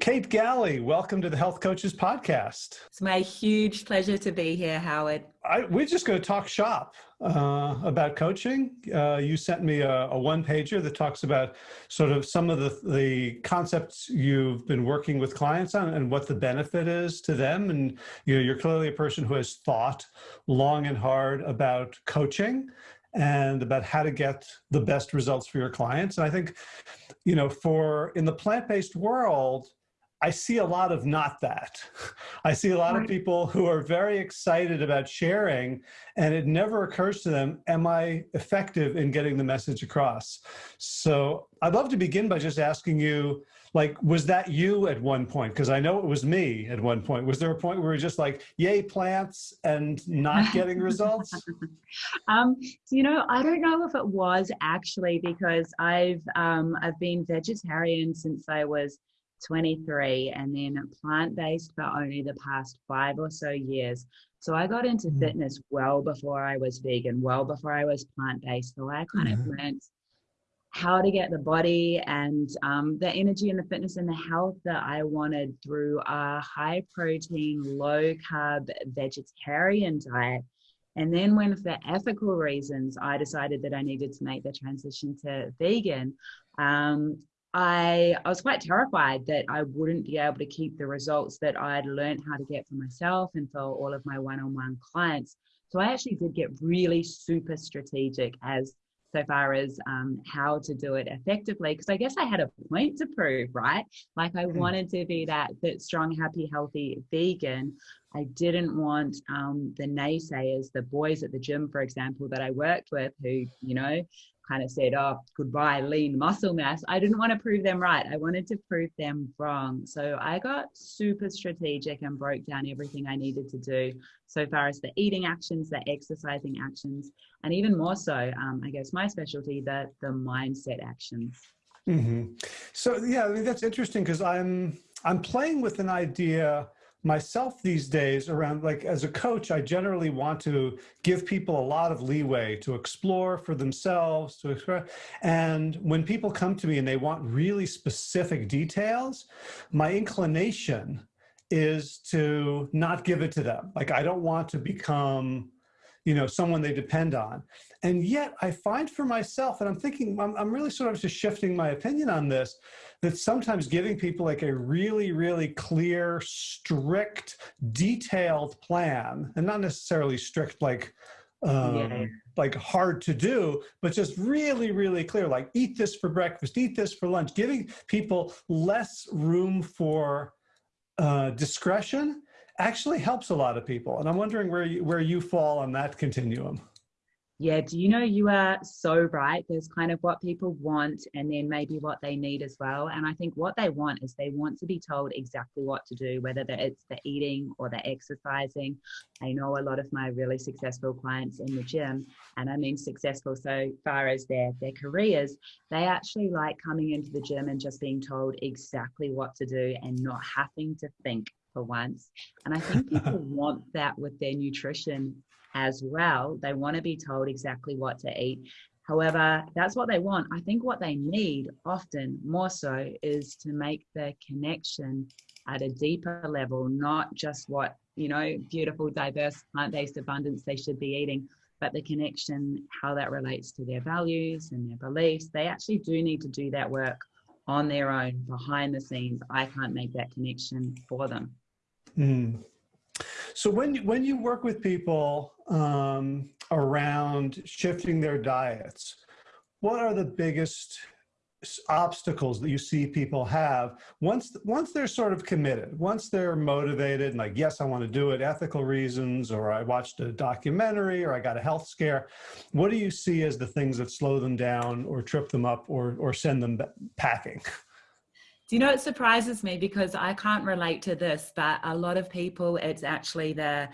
Kate Galli, welcome to the Health Coaches Podcast. It's my huge pleasure to be here, Howard. I, we're just going to talk shop uh, about coaching. Uh, you sent me a, a one pager that talks about sort of some of the, the concepts you've been working with clients on and what the benefit is to them. And you know, you're clearly a person who has thought long and hard about coaching and about how to get the best results for your clients. And I think, you know, for in the plant-based world, I see a lot of not that. I see a lot of people who are very excited about sharing and it never occurs to them, am I effective in getting the message across? So I'd love to begin by just asking you, like, was that you at one point? Because I know it was me at one point. Was there a point where you're just like, yay, plants and not getting results? um, you know, I don't know if it was actually because I've, um, I've been vegetarian since I was 23 and then plant-based for only the past five or so years. So I got into mm. fitness well before I was vegan, well before I was plant-based. So I kind mm. of mm-hmm. learned how to get the body and um, the energy and the fitness and the health that I wanted through a high protein, low carb vegetarian diet. And then when for ethical reasons, I decided that I needed to make the transition to vegan, um, I, I was quite terrified that I wouldn't be able to keep the results that I'd learned how to get for myself and for all of my one-on-one clients. So I actually did get really super strategic as so far as um, how to do it effectively because i guess i had a point to prove right like i hmm. wanted to be that that strong happy healthy vegan i didn't want um, the naysayers the boys at the gym for example that i worked with who you know kind of said, oh, goodbye, lean muscle mass. I didn't want to prove them right. I wanted to prove them wrong. So I got super strategic and broke down everything I needed to do so far as the eating actions, the exercising actions, and even more so, um, I guess my specialty, the, the mindset actions. Mm -hmm. So yeah, I mean, that's interesting because I'm I'm playing with an idea myself these days around like as a coach i generally want to give people a lot of leeway to explore for themselves to express and when people come to me and they want really specific details my inclination is to not give it to them like i don't want to become you know, someone they depend on. And yet I find for myself, and I'm thinking, I'm, I'm really sort of just shifting my opinion on this, that sometimes giving people like a really, really clear, strict, detailed plan, and not necessarily strict like, um, yeah. like hard to do, but just really, really clear, like eat this for breakfast, eat this for lunch, giving people less room for uh, discretion actually helps a lot of people. And I'm wondering where you, where you fall on that continuum. Yeah, do you know you are so right? There's kind of what people want and then maybe what they need as well. And I think what they want is they want to be told exactly what to do, whether it's the eating or the exercising. I know a lot of my really successful clients in the gym, and I mean successful so far as their, their careers, they actually like coming into the gym and just being told exactly what to do and not having to think for once. And I think people want that with their nutrition as well. They want to be told exactly what to eat. However, that's what they want. I think what they need often more so is to make the connection at a deeper level, not just what, you know, beautiful, diverse, plant based abundance they should be eating, but the connection, how that relates to their values and their beliefs. They actually do need to do that work on their own behind the scenes. I can't make that connection for them. Mm. So when, when you work with people um, around shifting their diets, what are the biggest obstacles that you see people have once once they're sort of committed once they're motivated and like yes i want to do it ethical reasons or i watched a documentary or i got a health scare what do you see as the things that slow them down or trip them up or or send them packing do you know, it surprises me because I can't relate to this, but a lot of people, it's actually the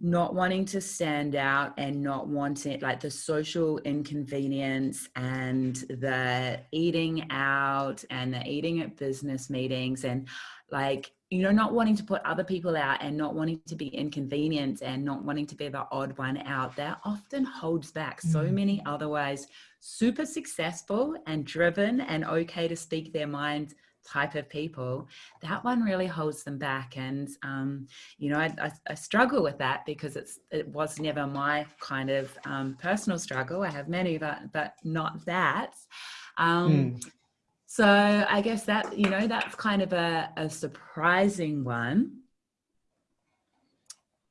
not wanting to stand out and not wanting like the social inconvenience and the eating out and the eating at business meetings and like you know not wanting to put other people out and not wanting to be inconvenient and not wanting to be the odd one out that often holds back so mm. many otherwise super successful and driven and okay to speak their mind type of people, that one really holds them back. And, um, you know, I, I, I, struggle with that because it's, it was never my kind of um, personal struggle. I have many, but, but not that. Um, mm. So I guess that, you know, that's kind of a, a surprising one.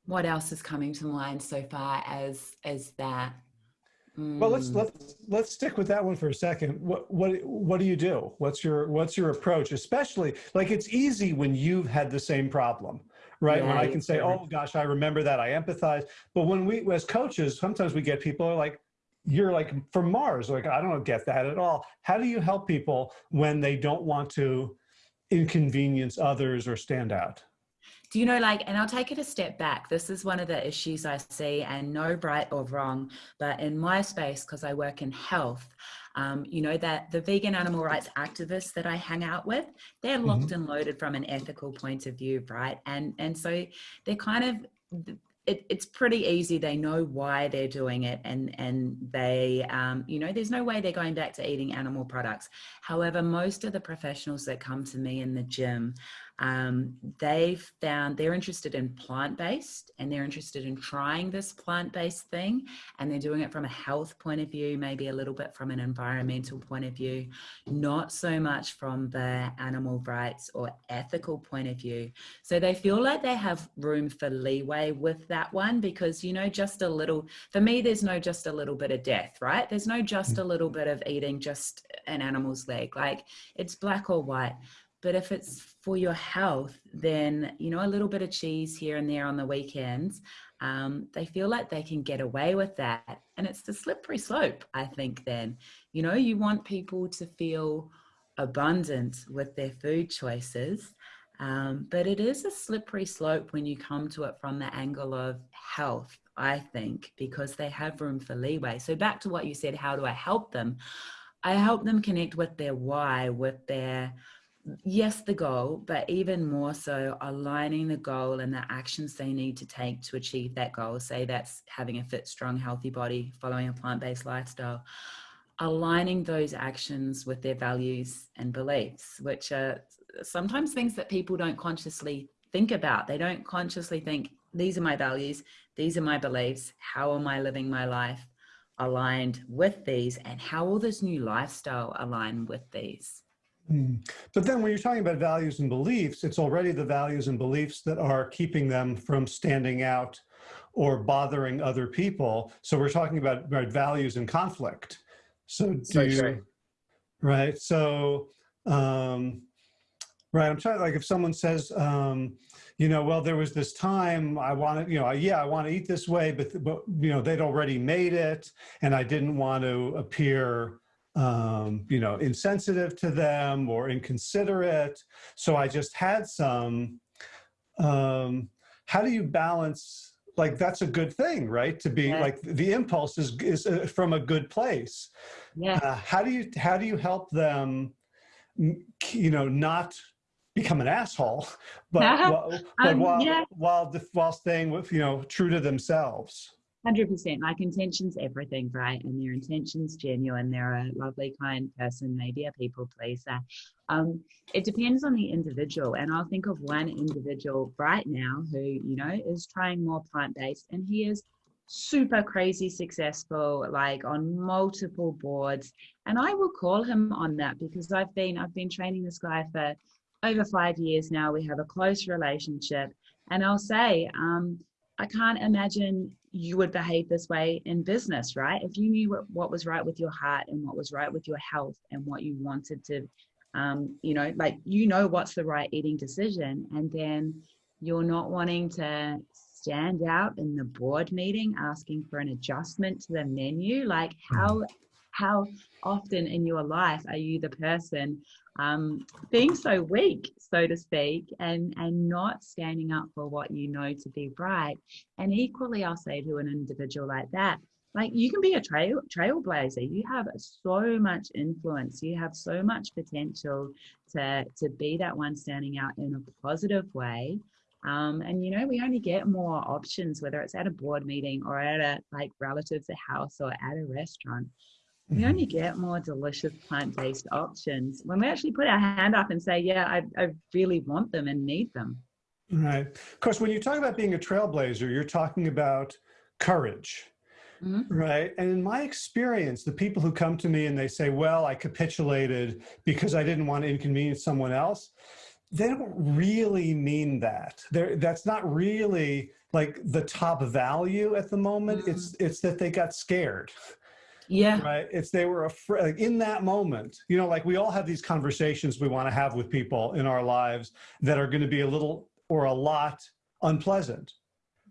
What else is coming to mind so far as, as that? Well, let's let's let's stick with that one for a second. What what what do you do? What's your what's your approach? Especially like it's easy when you've had the same problem, right? Yeah, when I can say, "Oh gosh, I remember that. I empathize." But when we as coaches, sometimes we get people are like, "You're like from Mars." Like I don't get that at all. How do you help people when they don't want to inconvenience others or stand out? Do you know like and i'll take it a step back this is one of the issues i see and no right or wrong but in my space because i work in health um, you know that the vegan animal rights activists that i hang out with they're locked mm -hmm. and loaded from an ethical point of view right and and so they're kind of it, it's pretty easy. They know why they're doing it, and and they, um, you know, there's no way they're going back to eating animal products. However, most of the professionals that come to me in the gym um, they've found they're interested in plant-based and they're interested in trying this plant-based thing and they're doing it from a health point of view, maybe a little bit from an environmental point of view, not so much from the animal rights or ethical point of view. So they feel like they have room for leeway with that one because, you know, just a little, for me, there's no just a little bit of death, right? There's no just a little bit of eating just an animal's leg. Like it's black or white. But if it's for your health, then, you know, a little bit of cheese here and there on the weekends, um, they feel like they can get away with that. And it's the slippery slope, I think, then. You know, you want people to feel abundant with their food choices. Um, but it is a slippery slope when you come to it from the angle of health, I think, because they have room for leeway. So back to what you said, how do I help them? I help them connect with their why, with their yes, the goal, but even more so aligning the goal and the actions they need to take to achieve that goal. Say that's having a fit, strong, healthy body, following a plant-based lifestyle, aligning those actions with their values and beliefs, which are sometimes things that people don't consciously think about. They don't consciously think, these are my values, these are my beliefs, how am I living my life aligned with these and how will this new lifestyle align with these? Mm. But then when you're talking about values and beliefs, it's already the values and beliefs that are keeping them from standing out or bothering other people. So we're talking about, about values and conflict. So do you, right? So, um, right, I'm trying, like if someone says, um, you know, well, there was this time I wanted, you know, yeah, I want to eat this way, but, but, you know, they'd already made it and I didn't want to appear um, you know, insensitive to them or inconsiderate. So I just had some, um, how do you balance, like that's a good thing, right? To be yeah. like the impulse is, is uh, from a good place. Yeah. Uh, how do you, how do you help them, you know, not become an asshole, but, while, but um, while, yeah. while, while staying with, you know, true to themselves? Hundred percent. Like intentions, everything, right? And their intentions genuine. They're a lovely, kind person, maybe a people pleaser. Um, it depends on the individual. And I'll think of one individual right now who, you know, is trying more plant based, and he is super crazy successful, like on multiple boards. And I will call him on that because I've been I've been training this guy for over five years now. We have a close relationship, and I'll say. Um, I can't imagine you would behave this way in business, right? If you knew what, what was right with your heart and what was right with your health and what you wanted to, um, you know, like you know what's the right eating decision, and then you're not wanting to stand out in the board meeting asking for an adjustment to the menu. Like how how often in your life are you the person um, being so weak, so to speak, and, and not standing up for what you know to be right. And equally, I'll say to an individual like that, like you can be a trail trailblazer. You have so much influence. You have so much potential to to be that one standing out in a positive way. Um, and you know, we only get more options, whether it's at a board meeting or at a like relatives' house or at a restaurant we Mhm. only get more delicious plant-based options when we actually put our hand up and say, yeah, I, I really want them and need them. Right. Of course, when you talk about being a trailblazer, you're talking about courage, Mhm. right? And in my experience, the people who come to me and they say, well, I capitulated because I didn't want to inconvenience someone else, they don't really mean that. They're, that's not really like the top value at the moment. Mm. It's, it's that they got scared. Yeah. right it's they were afraid like in that moment you know like we all have these conversations we want to have with people in our lives that are going to be a little or a lot unpleasant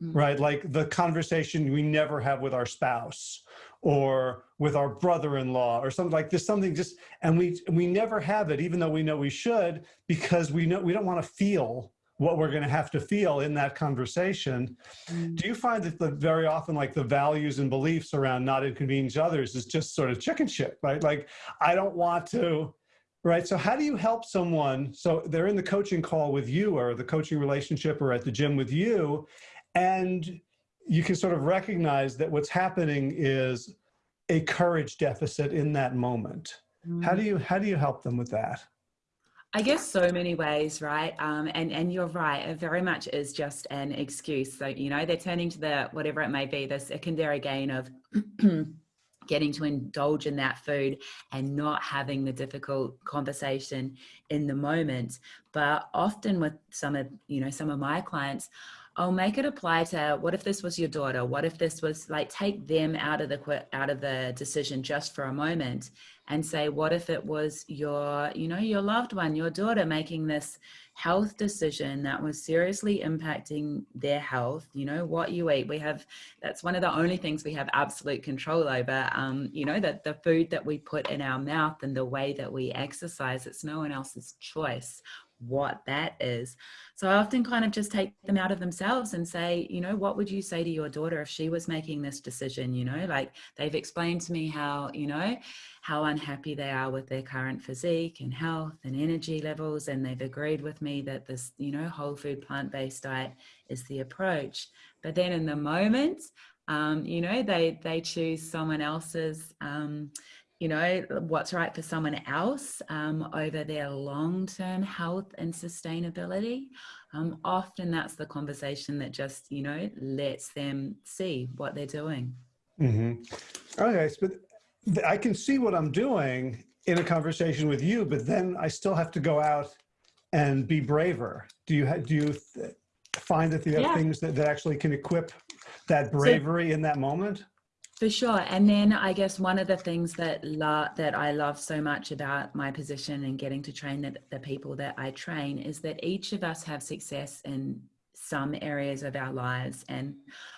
Mm. right like the conversation we never have with our spouse or with our brother-in-law or something like this something just and we we never have it even though we know we should because we know we don't want to feel what we're going to have to feel in that conversation Mm. do you find that the very often like the values and beliefs around not inconvenience others is just sort of chicken shit, right? Like I don't want to, right? So how do you help someone? So they're in the coaching call with you or the coaching relationship or at the gym with you, and you can sort of recognize that what's happening is a courage deficit in that moment. How Mm. do you how do you help them with that? I guess so many ways, right? Um, and and you're right. It very much is just an excuse. So you know they're turning to the whatever it may be, the secondary gain of getting to indulge in that food and not having the difficult conversation in the moment. But often with some of you know some of my clients, I'll make it apply to what if this was your daughter? What if this was like take them out of the out of the decision just for a moment and say what if it was your you know your loved one your daughter making this health decision that was seriously impacting their health you know what you eat? We have that's one of the only things we have absolute control over um, you know that the food that we put in our mouth and the way that we exercise it's no one else's choice what that is. So i often kind of just take them out of themselves and say you know what would you say to your daughter if she was making this decision? You know like they've explained to me how you know how unhappy they are with their current physique and health and energy levels and they've agreed with me that this you know whole food plant-based diet is the approach. But then in the moment um, you know they they choose someone else's um, you know what's right for someone else um, over their long-term health and sustainability. Um, often that's the conversation that just you know lets them see what they're doing. Mm -hmm. Okay, so th- I can see what I'm doing in a conversation with you, but then I still have to go out and be braver. Do you do you th- find that you have Yeah. things that, that actually can equip that bravery in that moment? For sure. And then I guess one of the things that that I love so much about my position and getting to train the, the people that I train is that each of us have success in some areas of our lives. And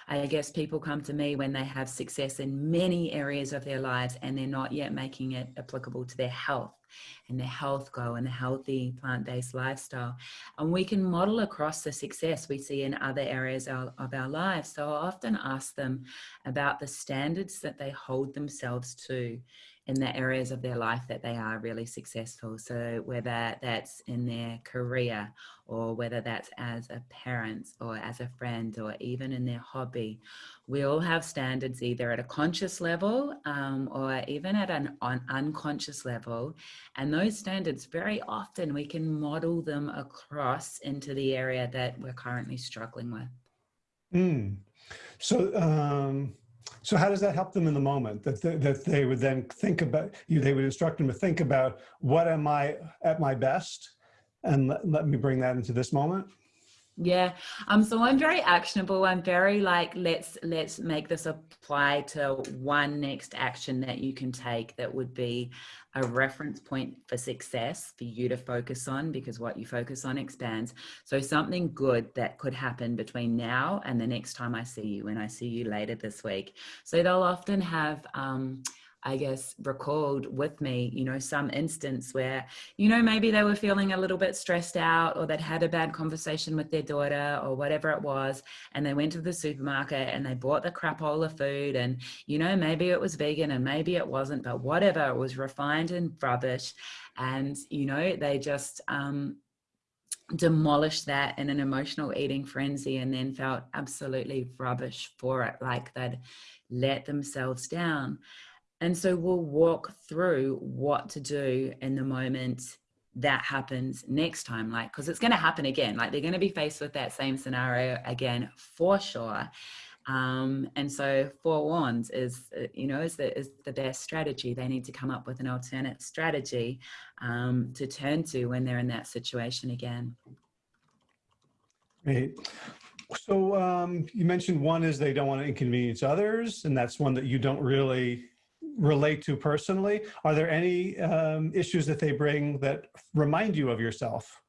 I guess people come to me when they have success in many areas of their lives and they're not yet making it applicable to their health and their health goal and a healthy plant-based lifestyle. And we can model across the success we see in other areas of, of our lives. So I often ask them about the standards that they hold themselves to in the areas of their life that they are really successful. So whether that's in their career or whether that's as a parent or as a friend or even in their hobby, we all have standards either at a conscious level um, or even at an un- unconscious level. And those standards, very often, we can model them across into the area that we're currently struggling with. Mm. So, um, so how does that help them in the moment? That they, that they would then think about you. They would instruct them to think about what am I at my best, and let, let me bring that into this moment. Yeah. Um, so I'm very actionable. I'm very like, let's let's make this apply to one next action that you can take that would be a reference point for success for you to focus on because what you focus on expands. So something good that could happen between now and the next time I see you when I see you later this week. So they'll often have um I guess, recalled with me, you know, some instance where, you know, maybe they were feeling a little bit stressed out or they'd had a bad conversation with their daughter or whatever it was. And they went to the supermarket and they bought the crapola food. And, you know, maybe it was vegan and maybe it wasn't, but whatever, it was refined and rubbish. And, you know, they just, um, demolished that in an emotional eating frenzy and then felt absolutely rubbish for it like they'd let themselves down And so we'll walk through what to do in the moment that happens next time like because it's going to happen again. Like they're going to be faced with that same scenario again for sure. Um, and so forewarned is uh, you know is the is the best strategy. They need to come up with an alternate strategy um, to turn to when they're in that situation again. Great. So um, you mentioned one is they don't want to inconvenience others, and that's one that you don't really relate to personally. Are there any um, issues that they bring that remind you of yourself?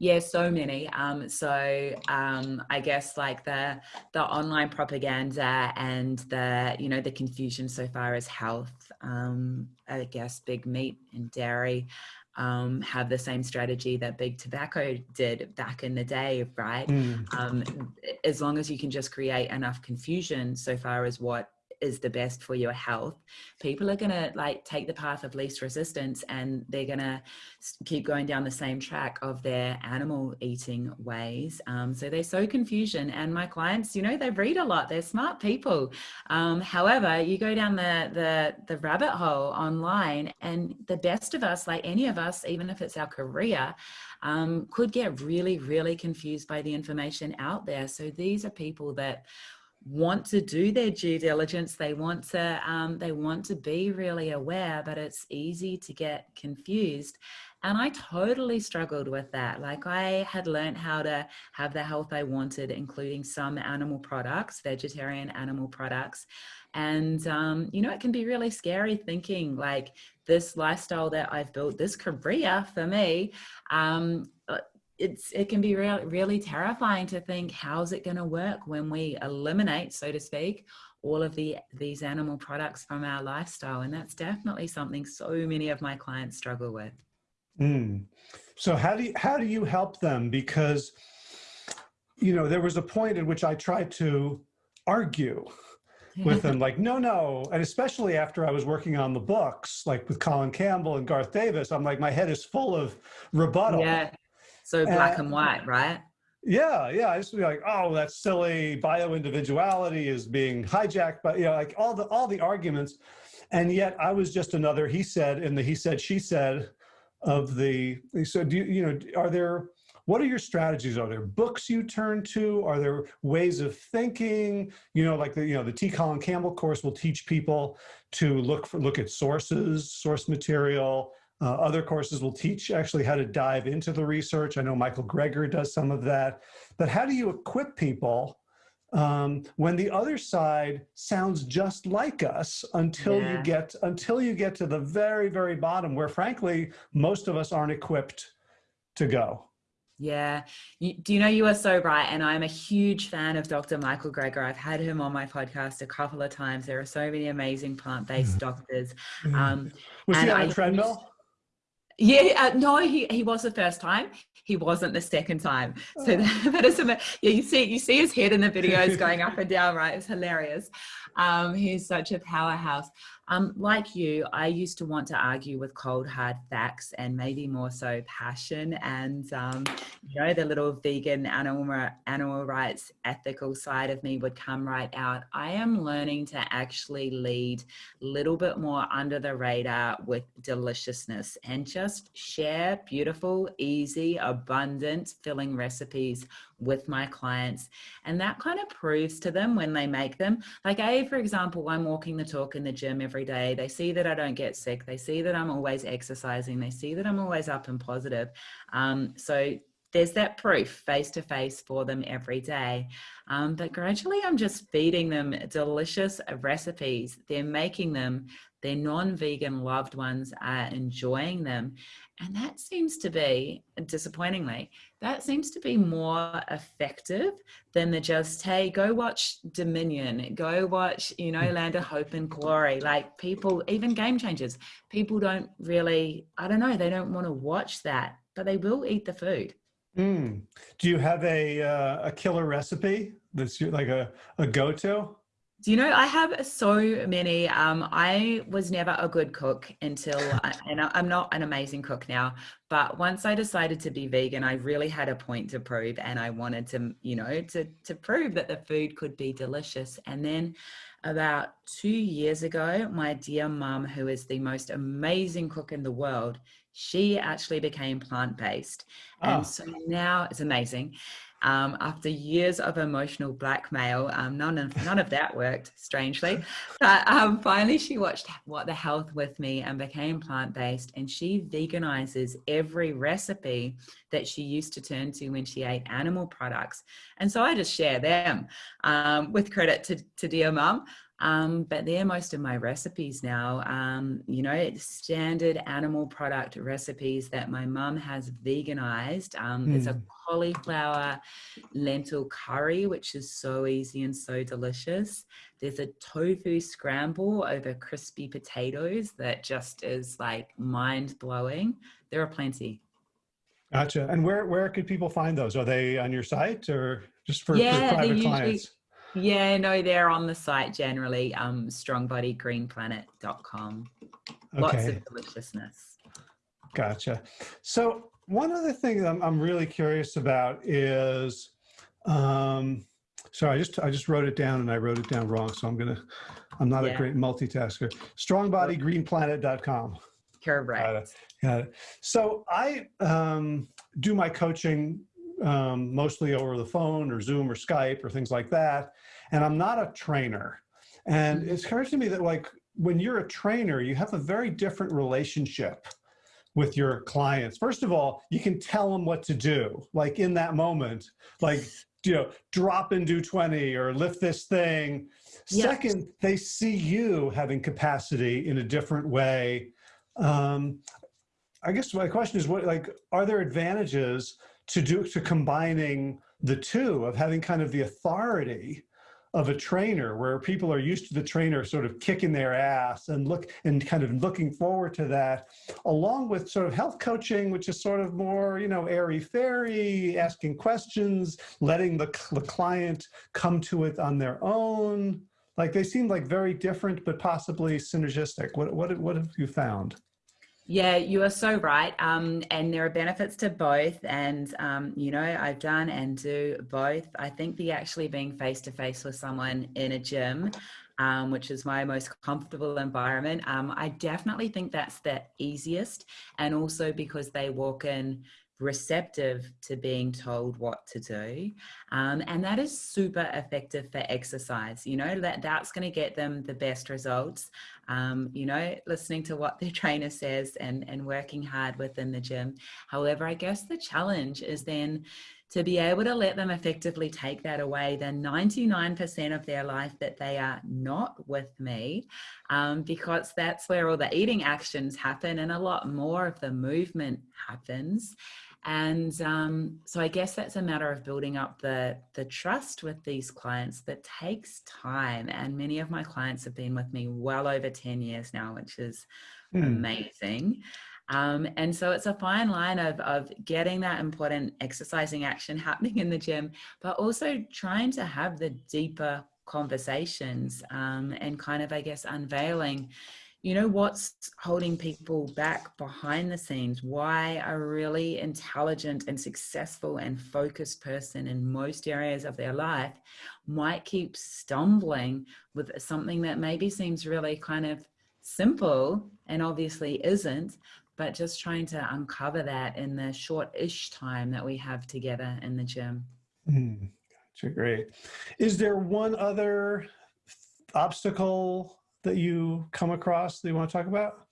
Yeah, so many. Um, so um, I guess like the the online propaganda and the you know the confusion so far as health. Um, I guess big meat and dairy um, have the same strategy that big tobacco did back in the day, right? Mm. Um, as long as you can just create enough confusion so far as what is the best for your health. People are going to like take the path of least resistance and they're going to keep going down the same track of their animal eating ways. Um, so they sow confusion and my clients you know they read a lot. They're smart people. Um, however you go down the, the the rabbit hole online and the best of us like any of us even if it's our career um, could get really really confused by the information out there. So these are people that want to do their due diligence. They want to um, they want to be really aware but it's easy to get confused. And i totally struggled with that. Like i had learned how to have the health i wanted including some animal products vegetarian animal products. And um, you know it can be really scary thinking like this lifestyle that i've built this career for me um, it's it can be real, really terrifying to think how's it going to work when we eliminate so to speak all of the these animal products from our lifestyle? And that's definitely something so many of my clients struggle with. Mm. so how do you how do you help them? Because you know there was a point at which i tried to argue with them like no no. And especially after i was working on the books like with colin campbell and garth davis i'm like my head is full of rebuttal. Yeah so black and white, right? Yeah, yeah. I used to be like, oh, that's silly. Bio individuality is being hijacked, but you know, like all the all the arguments, and yet I was just another he said in the he said she said of the. So do you you know are there what are your strategies? Are there books you turn to? Are there ways of thinking? You know, like the you know the T. Colin Campbell course will teach people to look for look at sources, source material, uh, other courses will teach actually how to dive into the research. I know Michael Greger does some of that. But how do you equip people um, when the other side sounds just like us until yeah. you get until you get to the very very bottom, where frankly most of us aren't equipped to go. Yeah. You, do you know you are so right? And I'm a huge fan of Dr. Michael Greger. I've had him on my podcast a couple of times. There are so many amazing plant-based doctors. Um, Was he on a treadmill? Yeah, uh, no, he, he was the first time. He wasn't the second time. So oh. that, that is, yeah, you see, you see his head in the videos going up and down, right? It's hilarious. Um, he's such a powerhouse. Um, like you, I used to want to argue with cold hard facts and maybe more so passion and um, you know the little vegan animal animal rights ethical side of me would come right out. I am learning to actually lead a little bit more under the radar with deliciousness and just share beautiful, easy, abundant, filling recipes with my clients. And that kind of proves to them when they make them. Like A, for example, I'm walking the talk in the gym every day. They see that I don't get sick. They see that I'm always exercising. They see that I'm always up and positive. Um, so there's that proof face to face for them every day. Um, but gradually I'm just feeding them delicious recipes. They're making them, their non-vegan loved ones are enjoying them. And that seems to be, disappointingly, that seems to be more effective than the just, hey, go watch Dominion, go watch, you know, hmm. Land of Hope and Glory. Like people, even game changers, people don't really, I don't know, they don't want to watch that, but they will eat the food. Mm. Do you have a, uh, a killer recipe that's like a, a go-to? Do you know, I have so many. Um, I was never a good cook until, and I'm not an amazing cook now, but once I decided to be vegan, I really had a point to prove and I wanted to, you know, to, to prove that the food could be delicious. And then about two years ago, my dear mum, who is the most amazing cook in the world, she actually became plant-based. Oh. And so now it's amazing. Um, after years of emotional blackmail, um, none of none of that worked, strangely. But um, finally, she watched What the Health with me and became plant-based. And she veganizes every recipe that she used to turn to when she ate animal products. And so I just share them um, with credit to, to dear mum. Um, but they're most of my recipes now. Um, you know, standard animal product recipes that my mum has veganized. Um, mm. There's a hmm. cauliflower lentil curry, which is so easy and so delicious. There's a tofu scramble over crispy potatoes that just is like mind blowing. There are plenty. Gotcha. And where, where could people find those? Are they on your site or just for, yeah, for private clients? Yeah, no, they're on the site generally, um, strongbodygreenplanet.com. Okay. Lots of deliciousness. Gotcha. So one other thing I'm, I'm really curious about is, um, sorry, I just, I just wrote it down and I wrote it down wrong. So I'm going to, I'm not yeah. a great multitasker. Strongbodygreenplanet.com. Correct. Got it. Got it. So I um, do my coaching um, mostly over the phone or Zoom or Skype or things like that. And I'm not a trainer. And mm-hmm. it's occurs to me that like when you're a trainer, you have a very different relationship with your clients. First of all, you can tell them what to do, like in that moment, like, you know, drop and do 20 or lift this thing. Yes. Second, they see you having capacity in a different way. Um, I guess my question is what, like, are there advantages to do, to combining the two of having kind of the authority of a trainer where people are used to the trainer sort of kicking their ass and look and kind of looking forward to that along with sort of health coaching which is sort of more you know airy fairy asking questions letting the, the client come to it on their own. Like they seem like very different but possibly synergistic. What what, what have you found yeah, you are so right. Um, and there are benefits to both. And, um, you know, I've done and do both. I think the actually being face to face with someone in a gym, um, which is my most comfortable environment, um, I definitely think that's the easiest. And also because they walk in receptive to being told what to do. Um, and that is super effective for exercise. You know, that, that's going to get them the best results. Um, you know, listening to what their trainer says and, and working hard within the gym. However, I guess the challenge is then to be able to let them effectively take that away the 99% of their life that they are not with me um, because that's where all the eating actions happen and a lot more of the movement happens and um, so I guess that's a matter of building up the, the trust with these clients that takes time. And many of my clients have been with me well over 10 years now, which is mm. amazing. Um, and so it's a fine line of, of getting that important exercising action happening in the gym, but also trying to have the deeper conversations um, and kind of, I guess, unveiling you know what's holding people back behind the scenes? Why a really intelligent and successful and focused person in most areas of their life might keep stumbling with something that maybe seems really kind of simple and obviously isn't but just trying to uncover that in the short-ish time that we have together in the gym. Mm, gotcha, great. Is there one other obstacle that you come across that you want to talk about?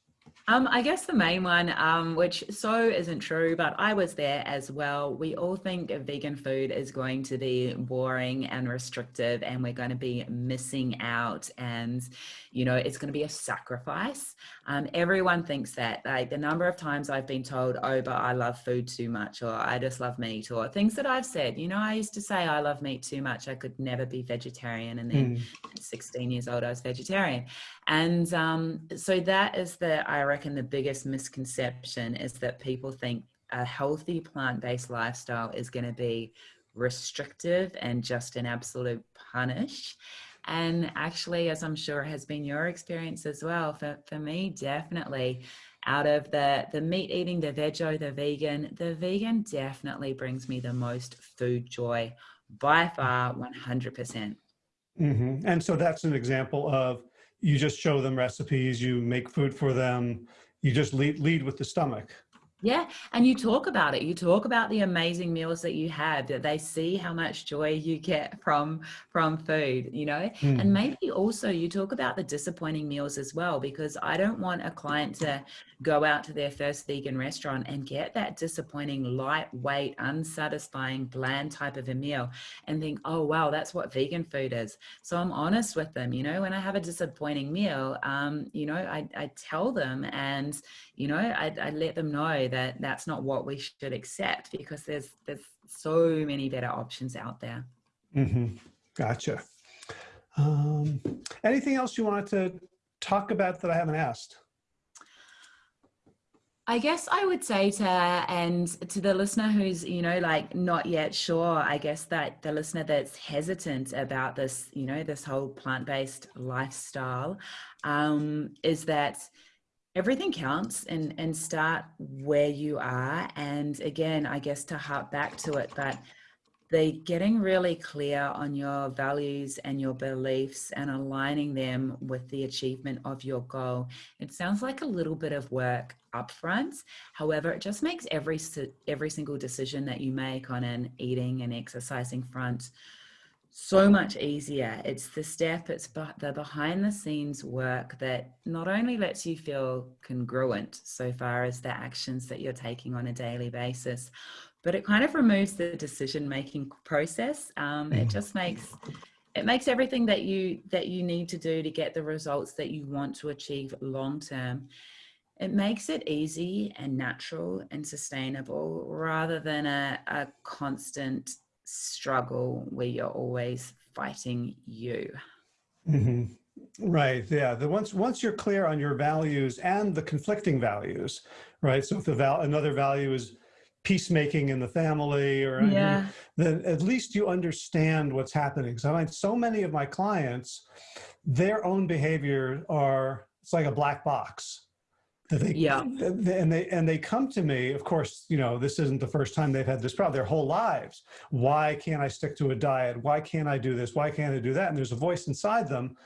Um, I guess the main one, um, which so isn't true, but I was there as well. We all think vegan food is going to be boring and restrictive and we're going to be missing out and, you know, it's going to be a sacrifice. Um, everyone thinks that like the number of times I've been told, oh, but I love food too much or I just love meat or things that I've said, you know, I used to say I love meat too much. I could never be vegetarian. And then mm. 16 years old, I was vegetarian. And um, so that is the, I reckon the biggest misconception is that people think a healthy plant-based lifestyle is going to be restrictive and just an absolute punish. And actually, as I'm sure has been your experience as well, for, for me, definitely out of the, the meat eating, the veggie, the vegan, the vegan definitely brings me the most food joy by far 100%. hmm And so that's an example of you just show them recipes, you make food for them, you just lead, lead with the stomach. Yeah, and you talk about it. You talk about the amazing meals that you have, that they see how much joy you get from from food, you know? And Mm. maybe also you talk about the disappointing meals as well, because I don't want a client to go out to their first vegan restaurant and get that disappointing, lightweight, unsatisfying, bland type of a meal and think, oh wow, that's what vegan food is. So I'm honest with them, you know, when I have a disappointing meal, um, you know, I, I tell them and you know I, I let them know that that's not what we should accept because there's there's so many better options out there hmm Gotcha. Um, anything else you wanted to talk about that I haven't asked? i guess i would say to and to the listener who's you know like not yet sure i guess that the listener that's hesitant about this you know this whole plant-based lifestyle um, is that everything counts and and start where you are. And again i guess to harp back to it but they getting really clear on your values and your beliefs and aligning them with the achievement of your goal. It sounds like a little bit of work upfront. However it just makes every every single decision that you make on an eating and exercising front so much easier. It's the step, it's the behind the scenes work that not only lets you feel congruent so far as the actions that you're taking on a daily basis, but it kind of removes the decision making process. Um, it Mhm. just makes it makes everything that you that you need to do to get the results that you want to achieve long term it makes it easy and natural and sustainable rather than a, a constant struggle where you're always fighting you. hmm Right. Yeah. The once once you're clear on your values and the conflicting values, right? So if the val another value is peacemaking in the family, or Yeah. then at least you understand what's happening. So I find so many of my clients, their own behavior are it's like a black box. That they, Yeah. and they and they come to me. Of course, you know this isn't the first time they've had this problem. Their whole lives. Why can't I stick to a diet? Why can't I do this? Why can't I do that? And there's a voice inside them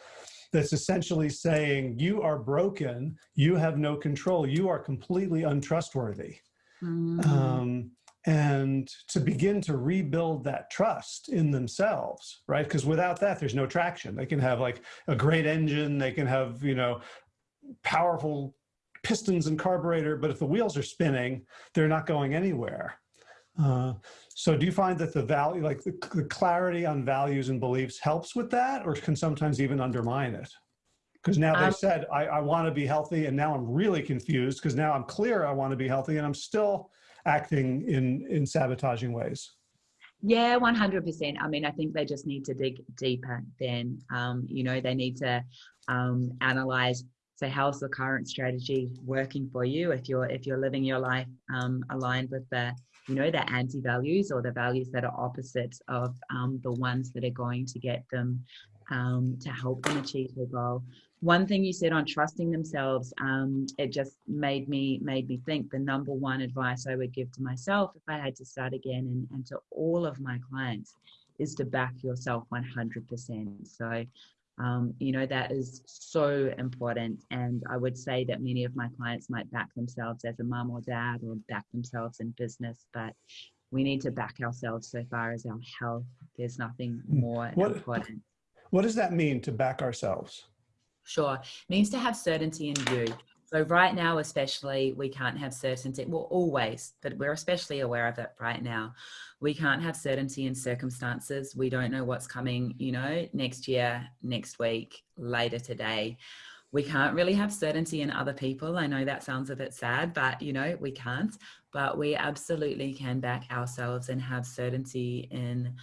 that's essentially saying, "You are broken. You have no control. You are completely untrustworthy." Mm. um, and to begin to rebuild that trust in themselves right because without that there's no traction they can have like a great engine they can have you know powerful pistons and carburetor but if the wheels are spinning they're not going anywhere uh, so do you find that the value like the, the clarity on values and beliefs helps with that or can sometimes even undermine it because now they Um, said I, I want to be healthy and now i'm really confused because now i'm clear i want to be healthy and i'm still acting in in sabotaging ways Yeah, 100%. I mean, I think they just need to dig deeper then. Um, you know, they need to um, analyze so how's the current strategy working for you if you're if you're living your life um, aligned with the you know the anti values or the values that are opposite of um, the ones that are going to get them um, to help them achieve their goal? One thing you said on trusting themselves um, it just made me made me think the number one advice i would give to myself if i had to start again and, and to all of my clients is to back yourself 100% so um, you know that is so important and i would say that many of my clients might back themselves as a mom or dad or back themselves in business but we need to back ourselves so far as our health there's nothing more What- important what does that mean to back ourselves Sure. Means to have certainty in you. So right now, especially, we can't have certainty. Well, always, but we're especially aware of it right now. We can't have certainty in circumstances. We don't know what's coming, you know, next year, next week, later today. We can't really have certainty in other people. I know that sounds a bit sad, but you know, we can't. But we absolutely can back ourselves and have certainty in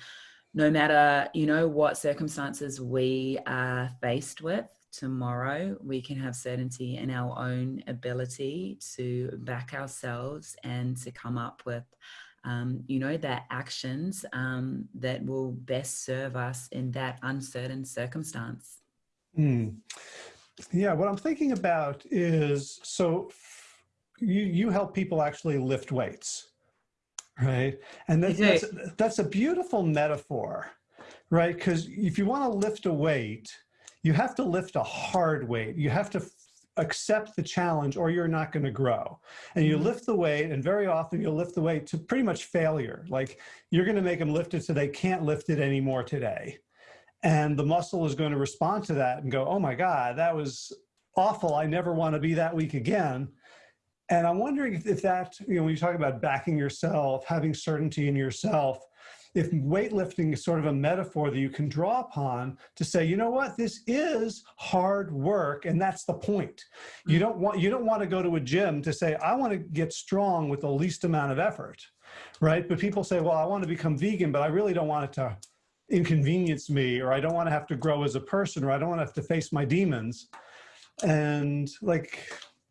no matter, you know, what circumstances we are faced with tomorrow, we can have certainty in our own ability to back ourselves and to come up with, um, you know, the actions um, that will best serve us in that uncertain circumstance. Hmm. yeah what i'm thinking about is so you you help people actually lift weights right and that's that's, that's a beautiful metaphor right? Because if you want to lift a weight, you have to lift a hard weight. You have to accept the challenge or you're not going to grow. And you Mhm. lift the weight, and very often you'll lift the weight to pretty much failure. Like you're going to make them lift it so they can't lift it anymore today. And the muscle is going to respond to that and go, oh my God, that was awful. I never want to be that weak again. And I'm wondering if, if that, you know, when you talk about backing yourself, having certainty in yourself, if weightlifting is sort of a metaphor that you can draw upon to say, you know what, this is hard work, and that's the point. You don't want you don't want to go to a gym to say, I want to get strong with the least amount of effort, right? But people say, well, I want to become vegan, but I really don't want it to inconvenience me, or I don't want to have to grow as a person, or I don't want to have to face my demons. And like,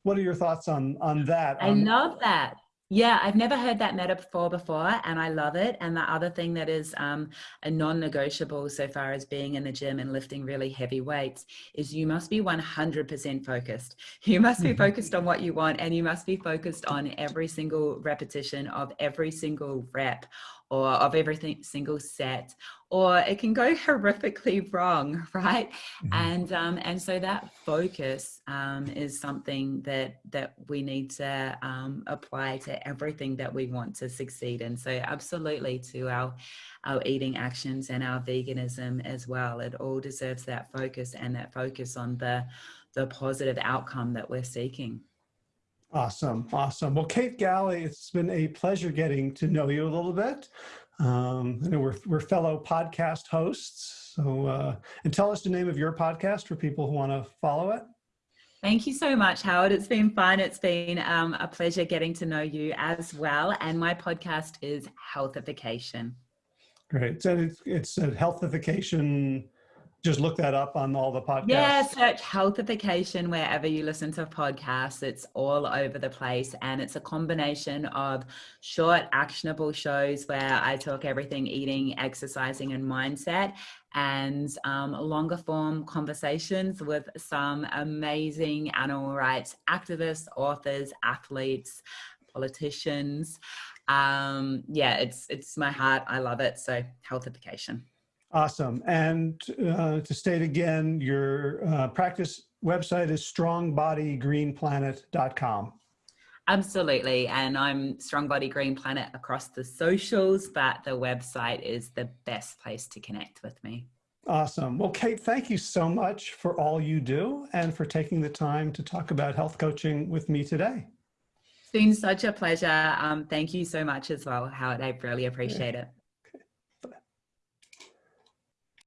what are your thoughts on on that? I On- love that. Yeah, I've never heard that metaphor before, and I love it. And the other thing that is um, a non-negotiable so far as being in the gym and lifting really heavy weights is you must be 100% focused. You must be Mhm. focused on what you want, and you must be focused on every single repetition of every single rep or of every single set, or it can go horrifically wrong, right? Mhm. and um, and so that focus um, is something that that we need to um, apply to everything that we want to succeed in. So absolutely to our our eating actions and our veganism as well. It all deserves that focus and that focus on the the positive outcome that we're seeking. Awesome, awesome. Well, Kate Galli, it's been a pleasure getting to know you a little bit. Um, I know we're, we're fellow podcast hosts. So, uh, and tell us the name of your podcast for people who want to follow it. Thank you so much, Howard. It's been fun. It's been um, a pleasure getting to know you as well. And my podcast is Healthification. Great. So it's, it's a healthification. Just look that up on all the podcasts. Yeah, search healthification wherever you listen to podcasts. It's all over the place. And it's a combination of short, actionable shows where I talk everything eating, exercising, and mindset, and um, longer form conversations with some amazing animal rights activists, authors, athletes, politicians. Um, yeah, it's it's my heart. I love it. So healthification. Awesome. And uh, to state again, your uh, practice website is strongbodygreenplanet.com. Absolutely. And I'm Strong Body Green Planet across the socials, but the website is the best place to connect with me. Awesome. Well, Kate, thank you so much for all you do and for taking the time to talk about health coaching with me today. It's been such a pleasure. Um, thank you so much as well, Howard. I really appreciate it.